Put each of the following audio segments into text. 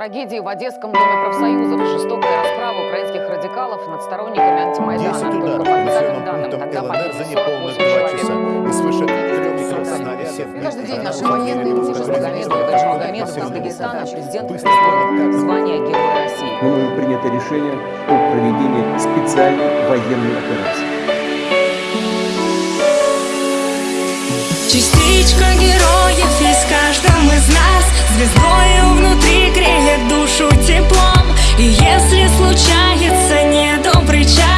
трагедии в Одесском доме профсоюзов. Жестокая расправа украинских радикалов над сторонниками антимайдана. Действует Только удар по населенным данным пунктам тогда ЛНР за неполных 48 два часа. И свыше. Каждый день наши военные раненых Магомедова и раненых Гаджи раненых Магомедов из раненых Дагестана президент звание Героя России. мною принято решение о проведении специальной военной операции. Частичка героев есть в каждом из нас внутри душу теплом И если случается недобрый час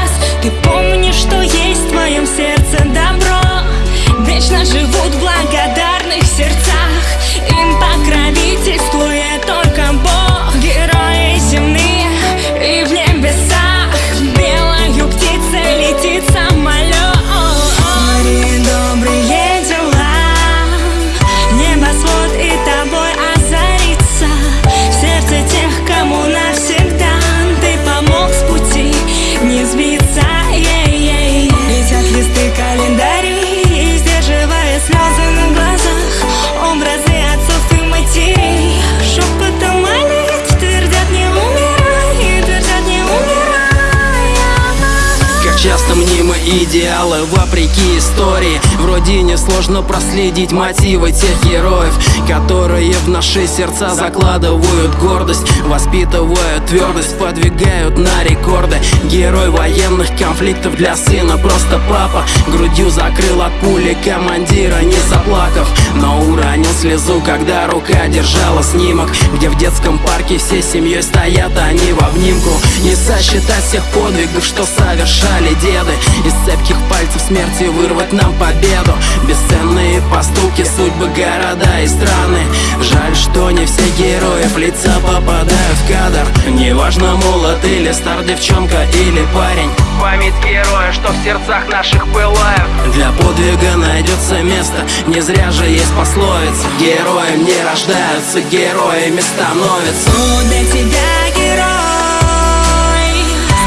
идеалы вопреки истории. В родине сложно проследить мотивы тех героев Которые в наши сердца закладывают гордость Воспитывают твердость, подвигают на рекорды. Герой военных конфликтов для сына просто папа. Грудью закрыл от пули командира, не заплакав Но уронил слезу, когда рука держала снимок. Где в детском парке всей семьей стоят они в обнимку. Не сосчитать всех подвигов, что совершали деды Из цепких пальцев смерти вырвать нам победу. Бесценные поступки, судьбы, города и страны. Жаль, что не все герои в лица попадают в кадр. Неважно, молод или стар, девчонка или парень. Память героя, что в сердцах наших пылает. Для подвига найдется место, не зря же есть пословица. Героем не рождаются, героями становятся. Кто для тебя герой?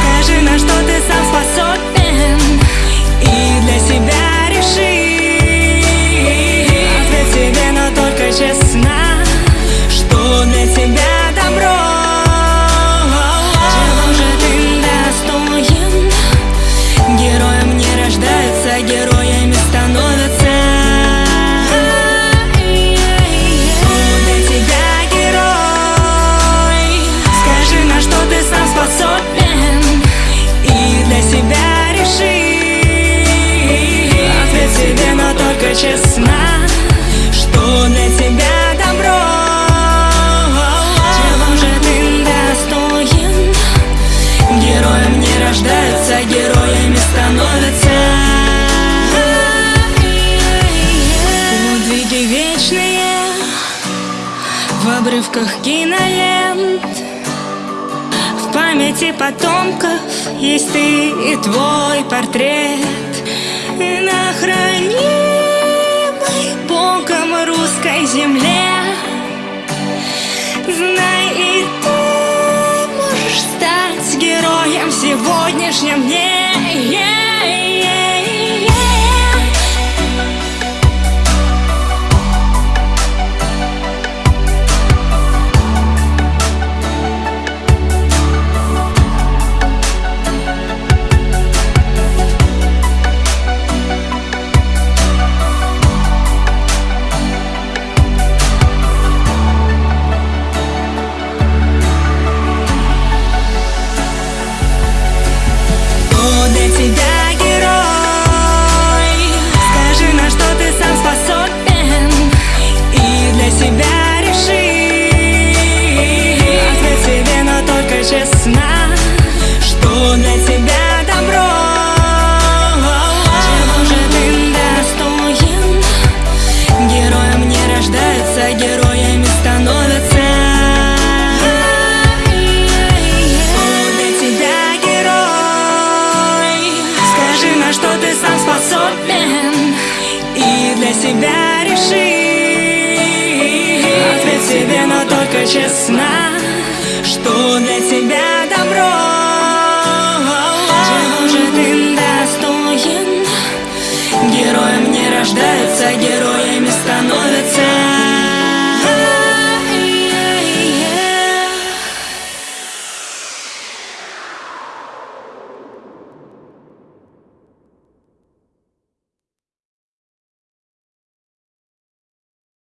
Скажи, на что ты сам способен рождаются, героями становятся. Подвиги вечные В обрывках кинолент. В памяти потомков Есть ты и твой портрет. На хранимой Богом русской земле. Знай и сегодняшнем дне Yeah-yeah-yeah. я честна, что для тебя добро. Чего же ты достоин? Героем не рождаются, героями становятся.